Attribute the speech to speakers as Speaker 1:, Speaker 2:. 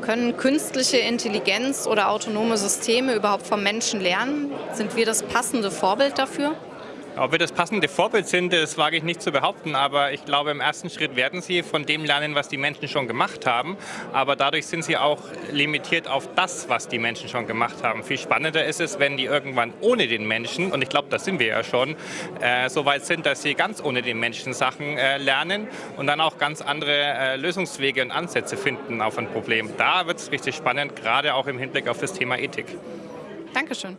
Speaker 1: Können künstliche Intelligenz oder autonome Systeme überhaupt vom Menschen lernen? Sind wir das passende Vorbild dafür?
Speaker 2: Ob wir das passende Vorbild sind, das wage ich nicht zu behaupten, aber ich glaube, im ersten Schritt werden sie von dem lernen, was die Menschen schon gemacht haben. Aber dadurch sind sie auch limitiert auf das, was die Menschen schon gemacht haben. Viel spannender ist es, wenn die irgendwann ohne den Menschen, und ich glaube, da sind wir ja schon, äh, so weit sind, dass sie ganz ohne den Menschen Sachen äh, lernen und dann auch ganz andere äh, Lösungswege und Ansätze finden auf ein Problem. Da wird es richtig spannend, gerade auch im Hinblick auf das Thema Ethik.
Speaker 1: Dankeschön.